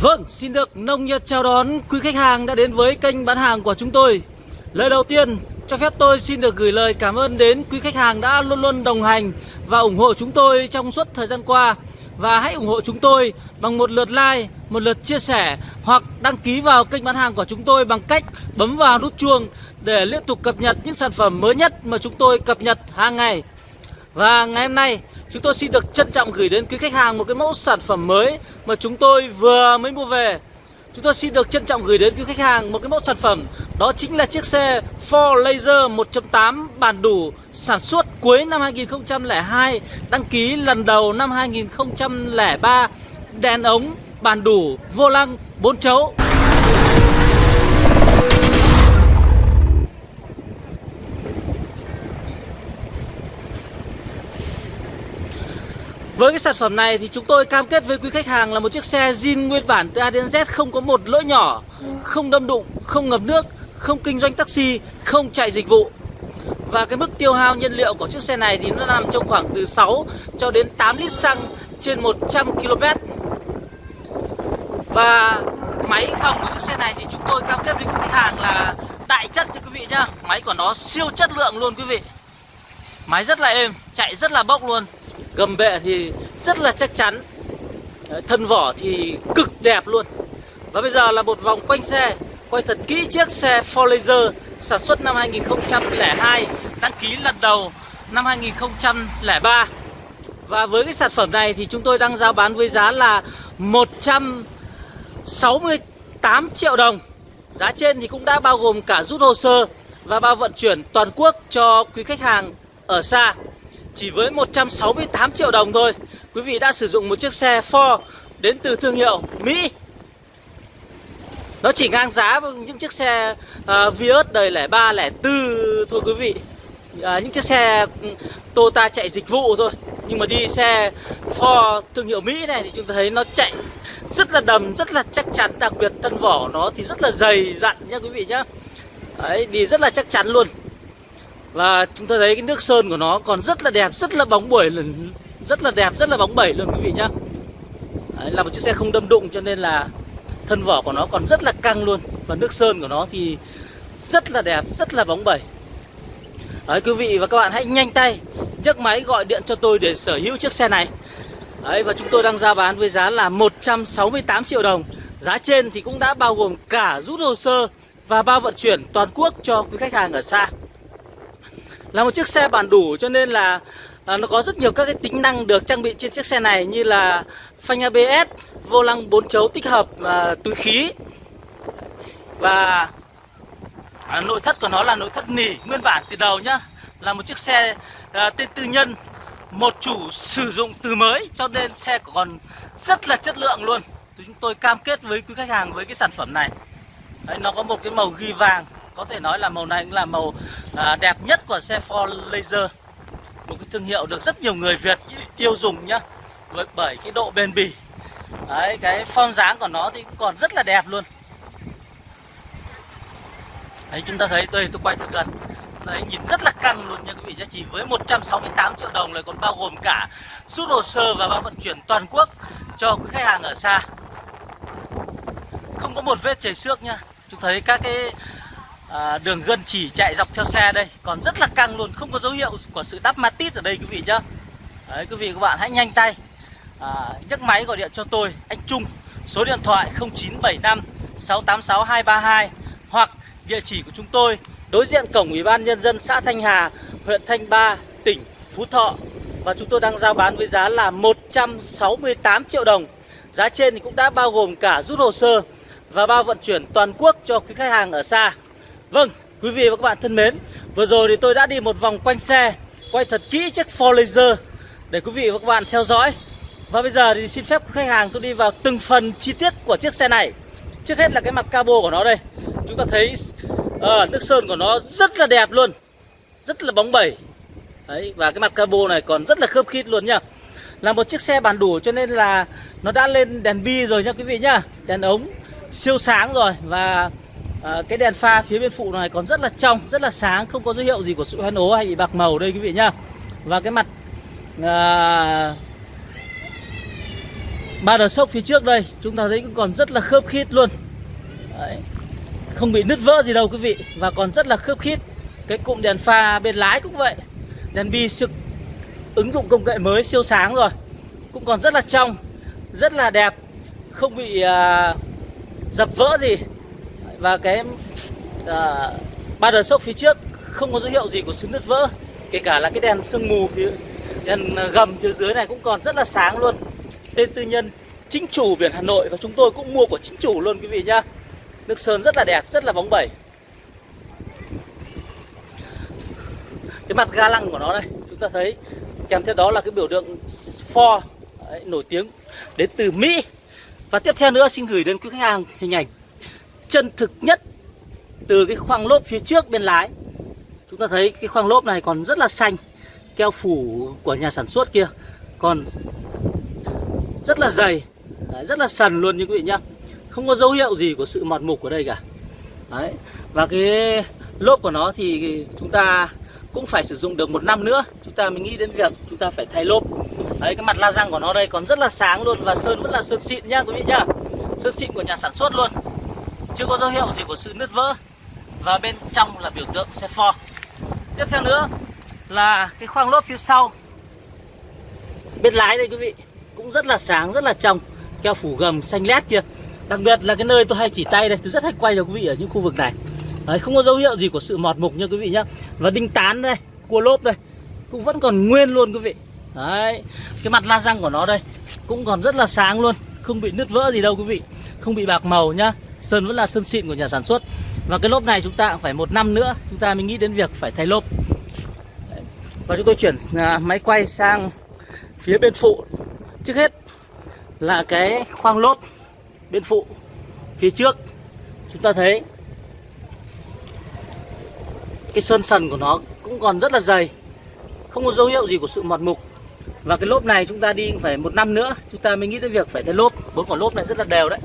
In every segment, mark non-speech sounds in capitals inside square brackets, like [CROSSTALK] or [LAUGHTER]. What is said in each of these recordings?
Vâng, xin được nông nhiệt chào đón quý khách hàng đã đến với kênh bán hàng của chúng tôi. Lời đầu tiên, cho phép tôi xin được gửi lời cảm ơn đến quý khách hàng đã luôn luôn đồng hành và ủng hộ chúng tôi trong suốt thời gian qua. Và hãy ủng hộ chúng tôi bằng một lượt like, một lượt chia sẻ hoặc đăng ký vào kênh bán hàng của chúng tôi bằng cách bấm vào nút chuông để liên tục cập nhật những sản phẩm mới nhất mà chúng tôi cập nhật hàng ngày. Và ngày hôm nay chúng tôi xin được trân trọng gửi đến quý khách hàng một cái mẫu sản phẩm mới mà chúng tôi vừa mới mua về. Chúng tôi xin được trân trọng gửi đến quý khách hàng một cái mẫu sản phẩm đó chính là chiếc xe Ford Laser 1.8 bản đủ sản xuất cuối năm 2002, đăng ký lần đầu năm 2003, đèn ống bản đủ, vô lăng 4 chấu. Với cái sản phẩm này thì chúng tôi cam kết với quý khách hàng là một chiếc xe zin nguyên bản từ A đến Z không có một lỗi nhỏ, không đâm đụng, không ngập nước, không kinh doanh taxi, không chạy dịch vụ. Và cái mức tiêu hao nhiên liệu của chiếc xe này thì nó nằm trong khoảng từ 6 cho đến 8 lít xăng trên 100 km. Và máy hỏng của chiếc xe này thì chúng tôi cam kết với quý khách hàng là đại chất cho quý vị nhá. Máy của nó siêu chất lượng luôn quý vị. Máy rất là êm, chạy rất là bốc luôn Gầm bệ thì rất là chắc chắn. Thân vỏ thì cực đẹp luôn. Và bây giờ là một vòng quanh xe, Quay thật kỹ chiếc xe Ford Laser Sản xuất năm 2002 Đăng ký lần đầu năm 2003 Và với cái sản phẩm này thì chúng tôi đang giao bán với giá là 168 triệu đồng. Giá trên thì cũng đã bao gồm cả rút hồ sơ Và bao vận chuyển toàn quốc cho quý khách hàng ở xa. Chỉ với 168 triệu đồng thôi. Quý vị đã sử dụng một chiếc xe Ford đến từ thương hiệu Mỹ. Nó chỉ ngang giá với những chiếc xe uh, Vios đời 03, 04 thôi quý vị. À, Những chiếc xe ừ, Toyota chạy dịch vụ thôi. Nhưng mà đi xe Ford thương hiệu Mỹ này thì chúng ta thấy nó chạy rất là đầm, rất là chắc chắn. Đặc biệt thân vỏ nó thì rất là dày dặn nha quý vị nhá. Đấy, đi rất là chắc chắn luôn và chúng ta thấy cái nước sơn của nó còn rất là đẹp, rất là bóng bẩy Rất là đẹp, rất là bóng bẩy luôn quý vị nhá. Đấy, Là một chiếc xe không đâm đụng cho nên là thân vỏ của nó còn rất là căng luôn. Và nước sơn của nó thì rất là đẹp, rất là bóng bẩy. Đấy quý vị và các bạn hãy nhanh tay nhấc máy gọi điện cho tôi để sở hữu chiếc xe này. Đấy và chúng tôi đang ra bán với giá là 168 triệu đồng. Giá trên thì cũng đã bao gồm cả rút hồ sơ và bao vận chuyển toàn quốc cho quý khách hàng ở xa là một chiếc xe bản đủ cho nên là à, nó có rất nhiều các cái tính năng được trang bị trên chiếc xe này như là phanh ABS, vô lăng 4 chấu tích hợp à, túi khí và à, nội thất của nó là nội thất nỉ nguyên bản từ đầu nhá. Là một chiếc xe à, tên tư nhân một chủ sử dụng từ mới cho nên xe còn rất là chất lượng luôn. Chúng tôi cam kết với quý khách hàng với cái sản phẩm này. Đấy, nó có một cái màu ghi vàng có thể nói là màu này cũng là màu à, đẹp nhất của xe Ford Laser. Một cái thương hiệu được rất nhiều người Việt yêu dùng nhá với bởi cái độ bền bỉ. Đấy cái form dáng của nó thì cũng còn rất là đẹp luôn. Đấy chúng ta thấy tôi tôi quay thật gần. Đấy nhìn rất là căng luôn nha quý vị nhé chỉ với 168 triệu đồng lại còn bao gồm cả rút hồ sơ và bao vận chuyển toàn quốc cho quý khách hàng ở xa. Không có một vết chảy xước nha chúng thấy các cái à, đường gân chỉ chạy dọc theo xe đây. Còn rất là căng luôn không có dấu hiệu của sự đắp matit ở đây quý vị nhá. Đấy quý vị các bạn hãy nhanh tay à, nhấc máy gọi điện cho tôi anh Trung. Số điện thoại 0975 686 232 hoặc địa chỉ của chúng tôi đối diện cổng ủy ban nhân dân xã Thanh Hà huyện Thanh Ba tỉnh Phú Thọ. Và chúng tôi đang giao bán với giá là 168 triệu đồng. Giá trên thì cũng đã bao gồm cả rút hồ sơ và bao vận chuyển toàn quốc cho quý khách hàng ở xa. Vâng, quý vị và các bạn thân mến Vừa rồi thì tôi đã đi một vòng quanh xe Quay thật kỹ chiếc Ford Laser Để quý vị và các bạn theo dõi. Và bây giờ thì xin phép khách hàng tôi đi vào từng phần chi tiết của chiếc xe này. Trước hết là cái mặt cabo của nó đây. Chúng ta thấy uh, nước sơn của nó rất là đẹp luôn Rất là bóng bẩy. Đấy, Và cái mặt cabo này còn rất là khớp khít luôn nha Là một chiếc xe bản đủ cho nên là Nó đã lên đèn bi rồi nha quý vị nhá. Đèn ống siêu sáng rồi Và à, cái đèn pha phía bên phụ này còn rất là trong rất là sáng không có dấu hiệu gì của sự hoen ố hay bị bạc màu đây quý vị nhá. Và cái mặt à, ba đờ sốc phía trước đây chúng ta thấy cũng còn rất là khớp khít luôn. Đấy. không bị nứt vỡ gì đâu quý vị và còn rất là khớp khít. Cái cụm đèn pha bên lái cũng vậy. Đèn bi siêu ứng dụng công nghệ mới siêu sáng rồi. Cũng còn rất là trong rất là đẹp. Không bị à, dập vỡ gì và cái uh, ba đờ sốc phía trước không có dấu hiệu gì của sự nứt vỡ kể cả là cái đèn sương mù phía đèn gầm phía dưới này cũng còn rất là sáng luôn. Tên tư nhân chính chủ biển Hà Nội và chúng tôi cũng mua của chính chủ luôn quý vị nhá. Nước sơn rất là đẹp rất là bóng bẩy. Cái mặt ga lăng của nó đây chúng ta thấy kèm theo đó là cái biểu tượng Ford đấy, nổi tiếng đến từ Mỹ. Và tiếp theo nữa xin gửi đến quý khách hàng hình ảnh chân thực nhất từ cái khoang lốp phía trước bên lái. Chúng ta thấy cái khoang lốp này còn rất là xanh keo phủ của nhà sản xuất kia còn rất là dày đấy, rất là sần luôn như quý vị nhá. Không có dấu hiệu gì của sự mọt mục ở đây cả. Đấy và cái lốp của nó thì chúng ta cũng phải sử dụng được một năm nữa. Chúng ta mới nghĩ đến việc chúng ta phải thay lốp. Đấy cái mặt la răng của nó đây còn rất là sáng luôn và sơn vẫn là sơn xịn nhá quý vị nhá. Sơn xịn của nhà sản xuất luôn chưa có dấu hiệu gì của sự nứt vỡ và bên trong là biểu tượng xe Ford tiếp theo nữa là cái khoang lốp phía sau. Bên lái đây quý vị cũng rất là sáng rất là trong keo phủ gầm xanh lét kia. Đặc biệt là cái nơi tôi hay chỉ tay đây tôi rất hay quay cho quý vị ở những khu vực này. Đấy, không có dấu hiệu gì của sự mọt mục nha quý vị nhá. Và đinh tán đây cua lốp đây cũng vẫn còn nguyên luôn quý vị. Đấy cái mặt la răng của nó đây cũng còn rất là sáng luôn không bị nứt vỡ gì đâu quý vị không bị bạc màu nhá sơn vẫn là sơn xịn của nhà sản xuất. Và cái lốp này chúng ta cũng phải một năm nữa, chúng ta mới nghĩ đến việc phải thay lốp. Và chúng tôi chuyển à, máy quay sang phía bên phụ. Trước hết là cái khoang lốp bên phụ, phía trước. Chúng ta thấy cái sơn sần của nó cũng còn rất là dày, không có dấu hiệu gì của sự mọt mục. Và cái lốp này chúng ta đi phải một năm nữa, chúng ta mới nghĩ đến việc phải thay lốp. Bốn quả lốp này rất là đều đấy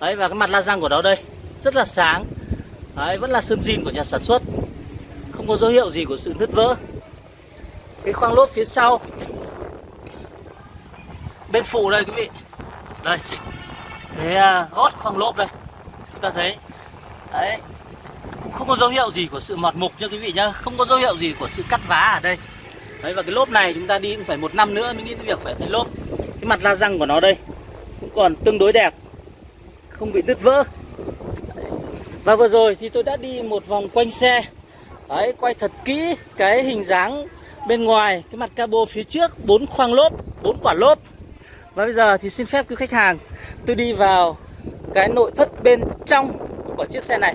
đấy, và cái mặt la răng của nó đây, rất là sáng. Đấy, vẫn là sơn zin của nhà sản xuất. Không có dấu hiệu gì của sự nứt vỡ. Cái khoang lốp phía sau. Bên phụ đây, quý vị. Đây. Cái à, gót khoang lốp đây. Chúng ta thấy. Đấy. Cũng không có dấu hiệu gì của sự mọt mục nha quý vị nhá. Không có dấu hiệu gì của sự cắt vá ở đây. Đấy, và cái lốp này chúng ta đi cũng phải một năm nữa mới nghĩ cái việc phải thay lốp. Cái mặt la răng của nó đây cũng còn tương đối đẹp không bị đứt vỡ. Và vừa rồi thì tôi đã đi một vòng quanh xe. Đấy, quay thật kỹ cái hình dáng bên ngoài, cái mặt cabo phía trước, bốn khoang lốp, bốn quả lốp. Và bây giờ thì xin phép quý khách hàng, tôi đi vào cái nội thất bên trong của chiếc xe này.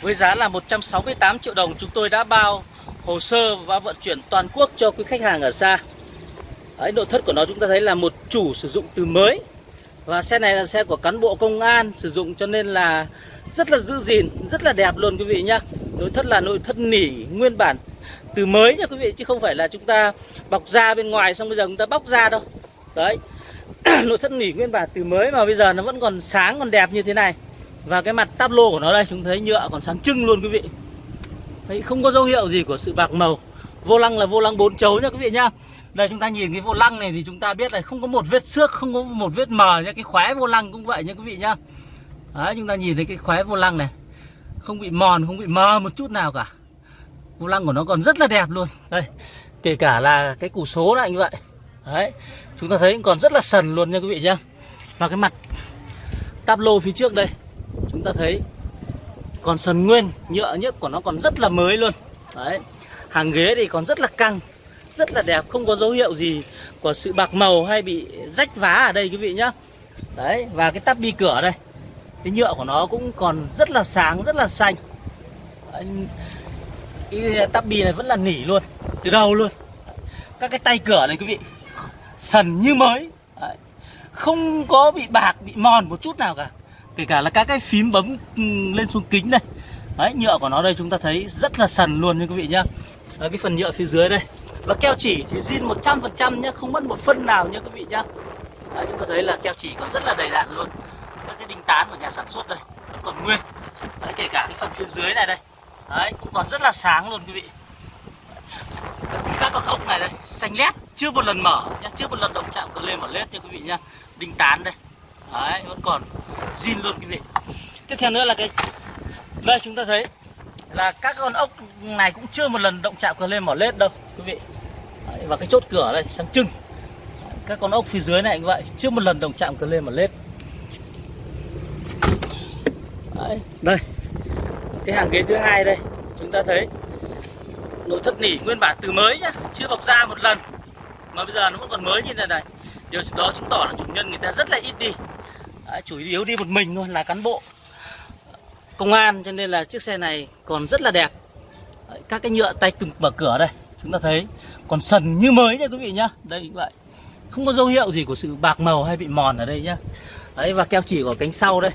Với giá là 168 triệu đồng, chúng tôi đã bao hồ sơ và vận chuyển toàn quốc cho quý khách hàng ở xa. Đấy, nội thất của nó chúng ta thấy là một chủ sử dụng từ mới. Và xe này là xe của cán bộ công an sử dụng cho nên là rất là giữ gìn, rất là đẹp luôn quý vị nhá. Nội thất là nội thất nỉ nguyên bản từ mới nha quý vị Chứ không phải là chúng ta bọc da bên ngoài xong bây giờ chúng ta bóc ra đâu. Đấy [CLEARS THROAT] nội thất nỉ nguyên bản từ mới mà bây giờ nó vẫn còn sáng còn đẹp như thế này. Và cái mặt táp lô của nó đây chúng thấy nhựa còn sáng trưng luôn quý vị. Đấy, không có dấu hiệu gì của sự bạc màu. Vô lăng là vô lăng bốn chấu nha quý vị nhá đây, chúng ta nhìn cái vô lăng này thì chúng ta biết là không có một vết xước, không có một vết mờ nhé cái khóe vô lăng cũng vậy nha quý vị nhá. Đấy, chúng ta nhìn thấy cái khóe vô lăng này. Không bị mòn, không bị mờ một chút nào cả. Vô lăng của nó còn rất là đẹp luôn. Đây, kể cả là cái củ số này như vậy. Đấy, chúng ta thấy còn rất là sần luôn nha quý vị nhá. Và cái mặt táp lô phía trước đây, chúng ta thấy còn sần nguyên, nhựa nhất của nó còn rất là mới luôn. Đấy, hàng ghế thì còn rất là căng rất là đẹp không có dấu hiệu gì của sự bạc màu hay bị rách vá ở đây quý vị nhá. Đấy và cái tắp bi cửa đây cái nhựa của nó cũng còn rất là sáng rất là xanh. Cái tắp bi này vẫn là nỉ luôn từ đầu luôn. Các cái tay cửa này quý vị sần như mới. Đấy. không có bị bạc bị mòn một chút nào cả. Kể cả là các cái phím bấm ừ, lên xuống kính này đấy nhựa của nó đây chúng ta thấy rất là sần luôn nha quý vị nhá. Đấy, cái phần nhựa phía dưới đây và keo chỉ thì zin 100% nhé, không mất một phân nào nhé quý vị nhá. Đấy, chúng ta thấy là keo chỉ còn rất là đầy đạn luôn. Các cái đinh tán của nhà sản xuất đây vẫn còn nguyên. Đấy, kể cả cái phần phía dưới này đây. Đấy cũng còn rất là sáng luôn quý vị. Các con ốc này đây xanh lét chưa một lần mở nhé, chưa một lần động chạm cờ lên mở lết nha quý vị nhá. Đinh tán đây. Đấy vẫn còn zin luôn quý vị. Tiếp theo nữa là cái đây chúng ta thấy là các con ốc này cũng chưa một lần động chạm cờ lên mỏ lết đâu quý vị đấy, và cái chốt cửa đây sáng trưng. Các con ốc phía dưới này cũng vậy chưa một lần động chạm cờ lên mỏ lết đấy, đây. Cái hàng ghế thứ hai đây chúng ta thấy nội thất nỉ nguyên bản từ mới nhá chưa bọc da một lần. Mà bây giờ nó vẫn còn mới như thế này. Điều đó chứng tỏ là chủ nhân người ta rất là ít đi. Đấy, chủ yếu đi một mình thôi là cán bộ công an cho nên là chiếc xe này còn rất là đẹp. Đấy, các cái nhựa tay từng mở cửa đây chúng ta thấy còn sần như mới nha quý vị nhá. Đây như vậy. Không có dấu hiệu gì của sự bạc màu hay bị mòn ở đây nhá. Đấy và keo chỉ của cánh sau đây.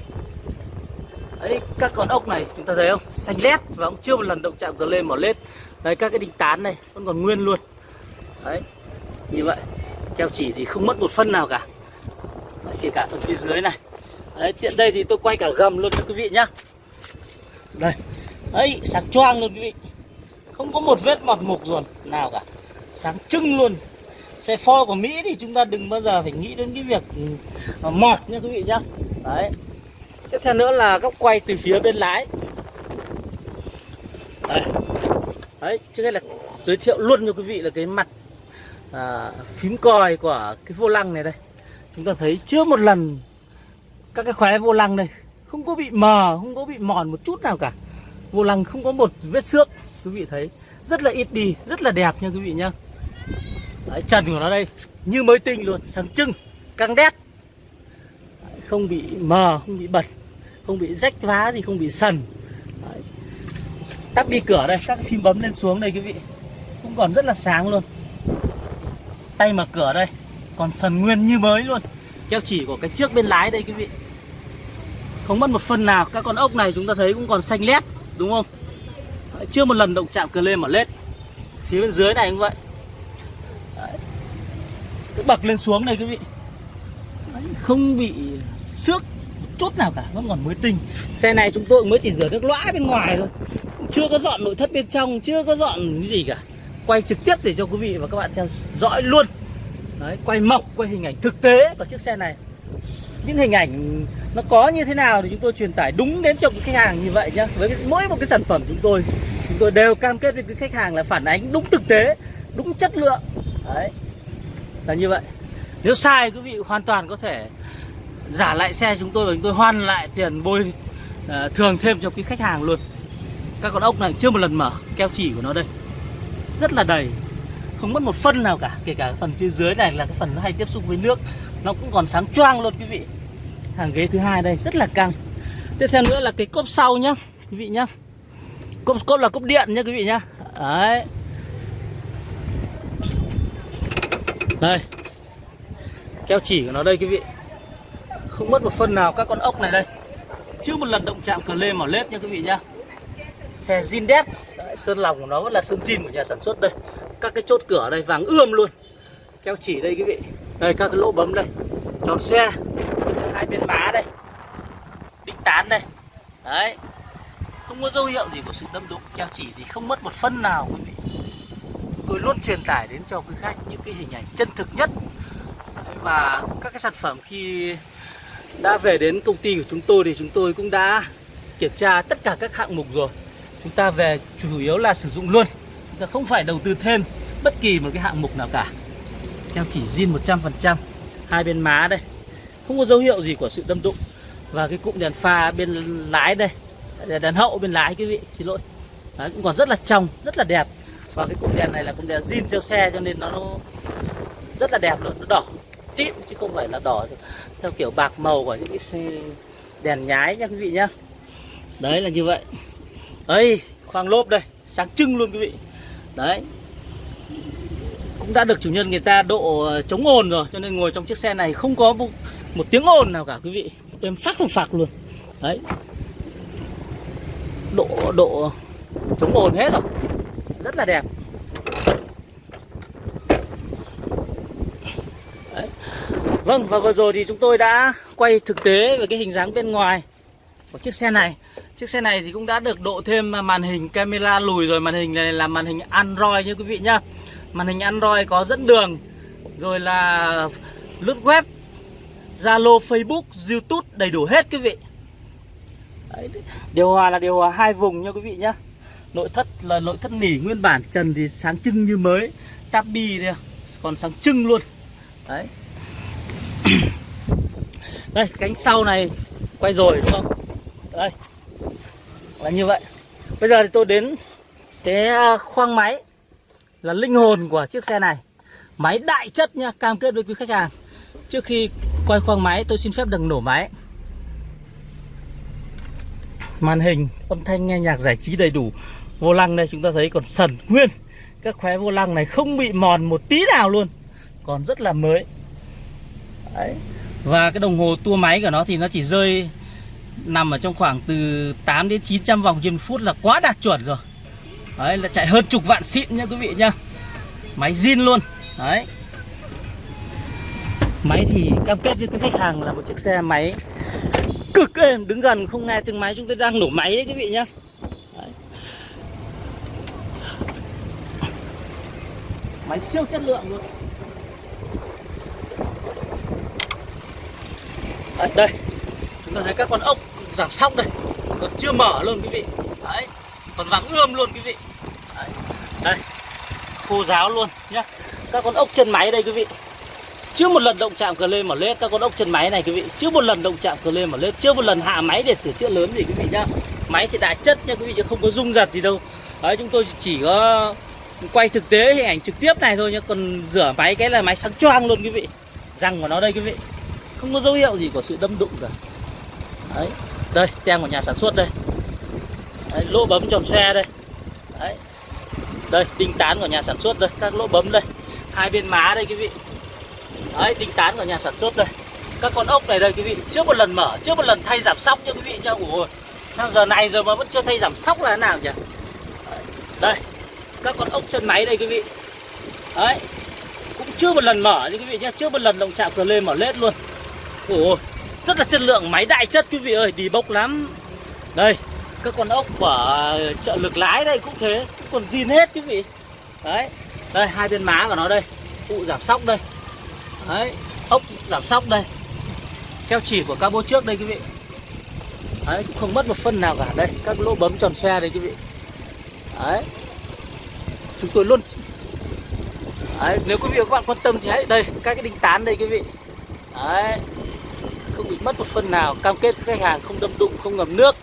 Đấy các con ốc này chúng ta thấy không? Xanh lét và cũng chưa một lần động chạm cờ lên mỏ lết. Đấy các cái đinh tán này vẫn còn nguyên luôn. Đấy như vậy. Keo chỉ thì không mất một phân nào cả. Đấy, kể cả phần phía dưới này. Đấy tiện đây thì tôi quay cả gầm luôn cho quý vị nhá. Đây. Đấy sáng choang luôn quý vị. Không có một vết mọt mục ruồn nào cả sáng trưng luôn. Xe Ford của Mỹ thì chúng ta đừng bao giờ phải nghĩ đến cái việc ừ, mọt nha quý vị nhá. Đấy. Tiếp theo nữa là góc quay từ phía bên lái. Đấy, đấy trước hết là giới thiệu luôn cho quý vị là cái mặt à, phím còi của cái vô lăng này đây. Chúng ta thấy chưa một lần các cái khóe vô lăng đây không có bị mờ không có bị mòn một chút nào cả. Vô lăng không có một vết xước quý vị thấy. Rất là ít đi rất là đẹp nha quý vị nhá. Đấy, trần của nó đây. Như mới tinh luôn sáng trưng căng đét. Đấy, không bị mờ không bị bẩn không bị rách vá gì không bị sần. Đấy. tắt đi cửa đây các phím bấm lên xuống đây quý vị. Cũng còn rất là sáng luôn. Tay mở cửa đây còn sần nguyên như mới luôn. Keo chỉ của cái trước bên lái đây quý vị. Không mất một phân nào các con ốc này chúng ta thấy cũng còn xanh lét đúng không? Đấy, chưa một lần động chạm cờ lên mở lết. Phía bên dưới này cũng vậy. Cứ bậc lên xuống này quý vị. Đấy, không bị xước chút nào cả vẫn còn mới tinh. Xe này chúng tôi mới chỉ rửa nước lõa bên ngoài thôi. Chưa có dọn nội thất bên trong chưa có dọn cái gì cả. Quay trực tiếp để cho quý vị và các bạn theo dõi luôn. Đấy, quay mộc quay hình ảnh thực tế của chiếc xe này. Những hình ảnh nó có như thế nào thì chúng tôi truyền tải đúng đến cho khách hàng như vậy nhá. Với cái, mỗi một cái sản phẩm chúng tôi chúng tôi đều cam kết với cái khách hàng là phản ánh đúng thực tế đúng chất lượng. Đấy là như vậy. Nếu sai quý vị hoàn toàn có thể giả lại xe chúng tôi và chúng tôi hoàn lại tiền bôi uh, ờ, thường thêm cho quý khách hàng luôn. Các con ốc này chưa một lần mở keo chỉ của nó đây. Rất là đầy. Không mất một phân nào cả kể cả phần phía dưới này là cái phần nó hay tiếp xúc với nước. Nó cũng còn sáng choang luôn quý vị. Hàng ghế thứ hai đây rất là căng. Tiếp theo nữa là cái cốp sau nhá quý vị nhá. Cốp cốp là cốp điện nhá quý vị nhá. Đấy. Đây. Keo chỉ của nó đây, quý vị. Không mất một phân nào các con ốc này đây. Chưa một lần động chạm cờ lê mỏ lết nha, quý vị nhá. Xe Zindex sơn lòng của nó vẫn là sơn zin của nhà sản xuất đây. Các cái chốt cửa đây vàng ươm luôn. Keo chỉ đây, quý vị. Đây, các cái lỗ bấm đây. Tròn xe. Hai bên má đây. Đinh tán đây. Đấy. Không có dấu hiệu gì của sự đâm đụng. Keo chỉ thì không mất một phân nào, quý vị tôi luôn truyền tải đến cho quý khách những cái hình ảnh chân thực nhất. Và các cái sản phẩm khi đã về đến công ty của chúng tôi thì chúng tôi cũng đã kiểm tra tất cả các hạng mục rồi. Chúng ta về chủ yếu là sử dụng luôn. Chúng ta không phải đầu tư thêm bất kỳ một cái hạng mục nào cả. Keo chỉ zin 100% hai bên má đây. Không có dấu hiệu gì của sự đâm đụng. Và cái cụm đèn pha bên lái đây đèn hậu bên lái quý vị xin lỗi. Đấy, cũng còn rất là trong rất là đẹp và cái cụm đèn này là cụm đèn zin theo xe cho nên nó, nó rất là đẹp luôn nó đỏ tím chứ không phải là đỏ theo kiểu bạc màu của những cái xe đèn nhái nha quý vị nhá. Đấy là như vậy. Đây khoang lốp đây sáng trưng luôn quý vị. Đấy. Cũng đã được chủ nhân người ta độ ờ, chống ồn rồi cho nên ngồi trong chiếc xe này không có một, một tiếng ồn nào cả quý vị. Êm phát một phạc luôn. Đấy. Độ độ chống ồn hết rồi rất là đẹp. Đấy. vâng và vừa rồi thì chúng tôi đã quay thực tế về cái hình dáng bên ngoài của chiếc xe này. Chiếc xe này thì cũng đã được độ thêm màn hình camera lùi rồi. Màn hình này là màn hình Android nha quý vị nhá. Màn hình Android có dẫn đường rồi là lướt web Zalo, Facebook, YouTube đầy đủ hết quý vị. Đấy, Điều hòa là điều hòa hai vùng nha quý vị nhá. Nội thất là nội thất nỉ nguyên bản, trần thì sáng trưng như mới. Tabi đây à, còn sáng trưng luôn. Đấy. [COUGHS] Đây, cánh sau này quay rồi, đúng không? Đây. Là như vậy. Bây giờ thì tôi đến cái à, khoang máy. Là linh hồn của chiếc xe này. Máy đại chất nha, Cam kết với quý khách hàng. Trước khi quay khoang máy, tôi xin phép đừng nổ máy. Màn hình, âm thanh, nghe nhạc giải trí đầy đủ. Vô lăng đây, chúng ta thấy còn sần, nguyên. Các khóe vô lăng này không bị mòn một tí nào luôn, Còn rất là mới. Đấy. Và cái đồng hồ tua máy của nó thì nó chỉ rơi Nằm ở trong khoảng từ 8 đến 900 vòng trên phút là quá đạt chuẩn rồi. Đấy, là chạy hơn chục vạn xịn nha quý vị nhá. Máy zin luôn. Đấy. Máy thì cam kết với quý khách hàng là một chiếc xe máy cực êm Đứng gần không nghe tiếng máy, chúng tôi đang nổ máy đấy quý vị nhá. Máy siêu chất lượng luôn. Đấy, Đây. Chúng ta thấy các con ốc giảm sóc đây. Còn chưa mở luôn quý vị. Đấy Còn vàng ươm luôn quý vị. Đấy, đây. Khô ráo luôn nhá. Các con ốc chân máy đây quý vị. Chưa một lần động chạm cờ lê mở lết. Các con ốc chân máy này quý vị. Chưa một lần động chạm cờ lê mở lết. Chưa một lần hạ máy để sửa chữa lớn gì quý vị nhá. Máy thì đã chất nha quý vị chứ không có rung giật gì đâu. Đấy chúng tôi chỉ có quay thực tế hình ảnh trực tiếp này thôi nhá còn rửa máy cái là máy sáng choang luôn quý vị. Răng của nó đây quý vị. Không có dấu hiệu gì của sự đâm đụng cả. Đấy đây tem của nhà sản xuất đây. Đấy, lỗ bấm tròn xe đây. Đấy. Đây đinh tán của nhà sản xuất đây các lỗ bấm đây. Hai bên má đây quý vị. Đấy, đinh tán của nhà sản xuất đây. Các con ốc này đây quý vị Trước một lần mở, trước một lần thay giảm sóc nha quý vị nha Ủa, sao giờ này rồi mà vẫn chưa thay giảm sóc là thế nào nhỉ? Đây các con ốc chân máy đây quý vị. Đấy. Cũng chưa một lần mở đấy quý vị nhé, Chưa một lần động chạm cửa lên mở lết luôn. Ủa, rất là chất lượng máy đại chất quý vị ơi. Đi bốc lắm. Đây các con ốc của chợ lực lái đây cũng thế. Cũng còn zin hết quý vị. Đấy. Đây hai bên má của nó đây. Cụ giảm sóc đây. Đấy. Ốc giảm sóc đây. Keo chỉ của cabo trước đây quý vị. Đấy cũng không mất một phân nào cả. Đây các lỗ bấm tròn xe đây quý vị. Đấy chúng tôi luôn. Đấy, nếu quý vị và các bạn quan tâm thì hãy đây các cái đinh tán đây quý vị. Đấy không bị mất một phần nào. Cam kết với khách hàng không đâm đụng không ngầm nước.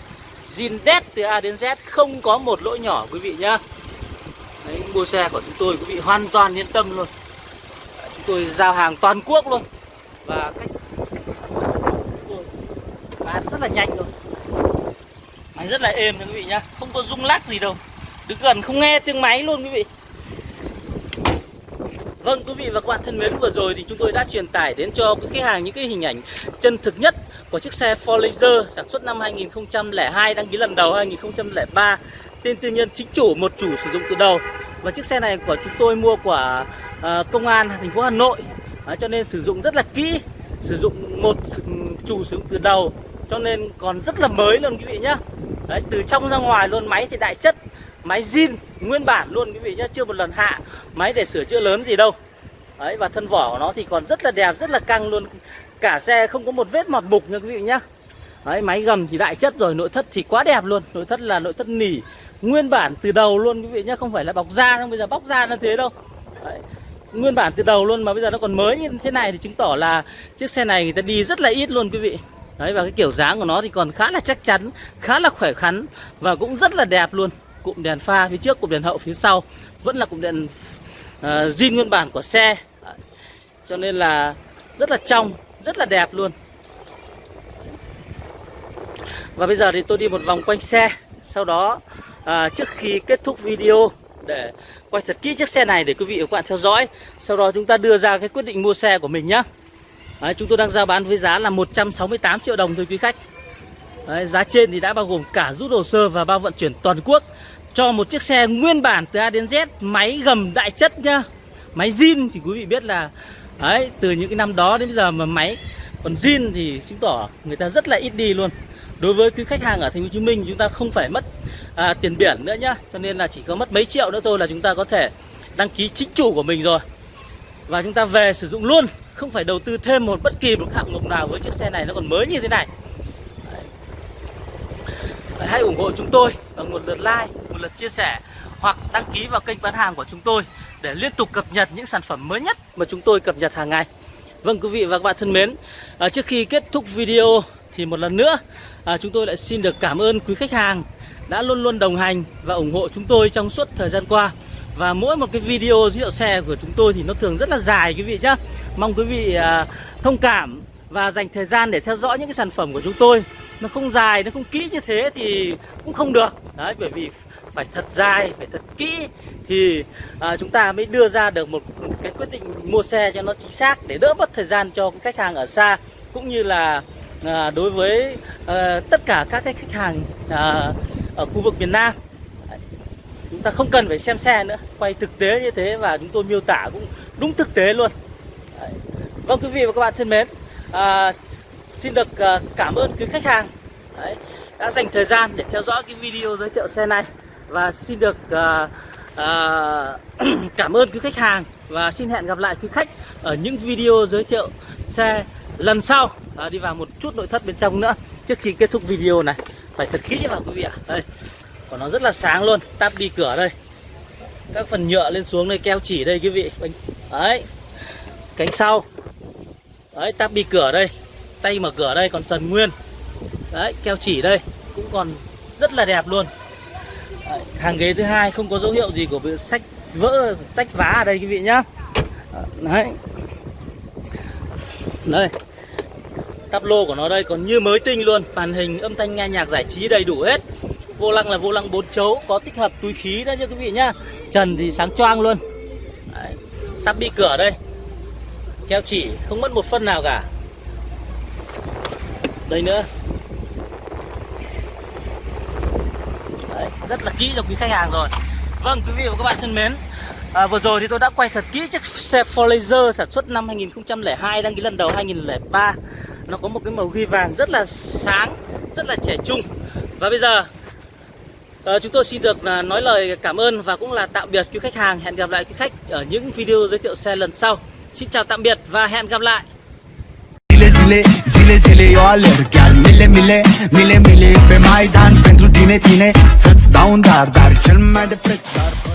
Zin đét từ A đến Z không có một lỗi nhỏ quý vị nhá. Đấy, mua xe của chúng tôi quý vị hoàn toàn yên tâm luôn. Chúng tôi giao hàng toàn quốc luôn. Và cách bán rất là nhanh luôn. Máy rất là êm quý vị nhá. Không có rung lắc gì đâu đứng gần không nghe tiếng máy luôn quý vị. Vâng quý vị và các bạn thân mến vừa rồi thì chúng tôi đã truyền tải đến cho quý khách hàng những cái hình ảnh chân thực nhất của chiếc xe Ford Laser sản xuất năm 2002 đăng ký lần đầu 2003 tên tư nhân chính chủ một chủ sử dụng từ đầu. Và chiếc xe này của chúng tôi mua của uh, công an thành phố Hà Nội. À, cho nên sử dụng rất là kỹ sử dụng một chủ sử dụng từ đầu. Cho nên còn rất là mới luôn quý vị nhá. Đấy, từ trong ra ngoài luôn máy thì đại chất máy zin nguyên bản luôn quý vị nhá chưa một lần hạ. Máy để sửa chữa lớn gì đâu. Đấy, và thân vỏ của nó thì còn rất là đẹp rất là căng luôn. Cả xe không có một vết mọt mục nha quý vị nhá. Đấy, máy gầm thì đại chất rồi nội thất thì quá đẹp luôn. Nội thất là nội thất nỉ nguyên bản từ đầu luôn quý vị nhá không phải là bọc da không bây giờ bóc da nó thế đâu. Đấy, nguyên bản từ đầu luôn mà bây giờ nó còn mới như thế này thì chứng tỏ là chiếc xe này người ta đi rất là ít luôn quý vị. Đấy và cái kiểu dáng của nó thì còn khá là chắc chắn khá là khỏe khoắn và cũng rất là đẹp luôn cụm đèn pha phía trước cụm đèn hậu phía sau. Vẫn là cụm đèn uh, zin nguyên bản của xe. Cho nên là rất là trong rất là đẹp luôn. Và bây giờ thì tôi đi một vòng quanh xe. Sau đó à, trước khi kết thúc video để quay thật kỹ chiếc xe này để quý vị và các bạn theo dõi. Sau đó chúng ta đưa ra cái quyết định mua xe của mình nhé. Đấy, Chúng tôi đang giao bán với giá là 168 triệu đồng thôi quý khách. Đấy, Giá trên thì đã bao gồm cả rút hồ sơ và bao vận chuyển toàn quốc. Cho một chiếc xe nguyên bản từ A đến Z Máy gầm đại chất nhá. Máy zin thì quý vị biết là Đấy, từ những cái năm đó đến bây giờ mà máy còn zin thì chứng tỏ người ta rất là ít đi luôn. Đối với quý khách hàng ở thành phố Hồ Chí Minh chúng ta không phải mất à, tiền biển nữa nhá. Cho nên là chỉ có mất mấy triệu nữa thôi là chúng ta có thể đăng ký chính chủ của mình rồi. Và chúng ta về sử dụng luôn không phải đầu tư thêm một bất kỳ một hạng mục nào với chiếc xe này nó còn mới như thế này hãy ủng hộ chúng tôi bằng một lượt like một lượt chia sẻ hoặc đăng ký vào kênh bán hàng của chúng tôi để liên tục cập nhật những sản phẩm mới nhất mà chúng tôi cập nhật hàng ngày. Vâng quý vị và các bạn thân mến à, Trước khi kết thúc video thì một lần nữa à, chúng tôi lại xin được cảm ơn quý khách hàng đã luôn luôn đồng hành và ủng hộ chúng tôi trong suốt thời gian qua. Và mỗi một cái video giới thiệu xe của chúng tôi thì nó thường rất là dài quý vị nhé mong quý vị à, thông cảm và dành thời gian để theo dõi những cái sản phẩm của chúng tôi nó không dài nó không kỹ như thế thì cũng không được. Đấy bởi vì phải thật dài phải thật kỹ thì à, chúng ta mới đưa ra được một cái quyết định mua xe cho nó chính xác để đỡ mất thời gian cho khách hàng ở xa cũng như là à, đối với à, tất cả các cái khách hàng à, ở khu vực miền Nam. Chúng ta không cần phải xem xe nữa quay thực tế như thế và chúng tôi miêu tả cũng đúng thực tế luôn. Đấy. vâng quý vị và các bạn thân mến à, xin được ờ, cảm ơn quý khách hàng. Đấy, đã dành thời gian để theo dõi cái video giới thiệu xe này. Và xin được uh, [CLEARS THROAT] uh, cảm ơn quý khách hàng. Và xin hẹn gặp lại quý khách ở những video giới thiệu xe lần sau. À, đi vào một chút nội thất bên trong nữa trước khi kết thúc video này. Phải thật kỹ vào quý vị ạ. Đây còn nó rất là sáng luôn. Tắp đi cửa đây. Các phần nhựa lên xuống đây keo chỉ đây quý vị. Đấy cánh sau. Đấy tắp đi cửa đây tay mở cửa đây còn sần nguyên. Đấy keo chỉ đây cũng còn rất là đẹp luôn. Đấy, hàng ghế thứ hai không có dấu hiệu gì của bị sách vỡ sách vá ở đây quý vị nhá. Đấy. Đây. Tắp lô của nó đây còn như mới tinh luôn màn hình âm thanh nghe nhạc giải trí đầy đủ hết. Vô lăng là vô lăng bốn chấu có tích hợp túi khí đó nha quý vị nhá. Trần thì sáng choang luôn. Đấy. tắp đi cửa đây. Keo chỉ không mất một phân nào cả đây nữa Đấy, rất là kỹ cho quý khách hàng rồi vâng quý vị và các bạn thân mến à, vừa rồi thì tôi đã quay thật kỹ chiếc xe Forlaser sản xuất năm 2002 đăng ký lần đầu 2003 nó có một cái màu ghi vàng rất là sáng rất là trẻ trung và bây giờ À, chúng tôi xin được à, nói lời cảm ơn và cũng là tạm biệt quý khách hàng. Hẹn gặp lại quý khách ở những video giới thiệu xe lần sau. Xin chào tạm biệt và hẹn gặp lại. Zile zile, zile zile eu alerg. Chiar mile mile, mile mile pe Maidan. Pentru tine, tine, să-ți dau un dar Dar cel mai de preț, dar fără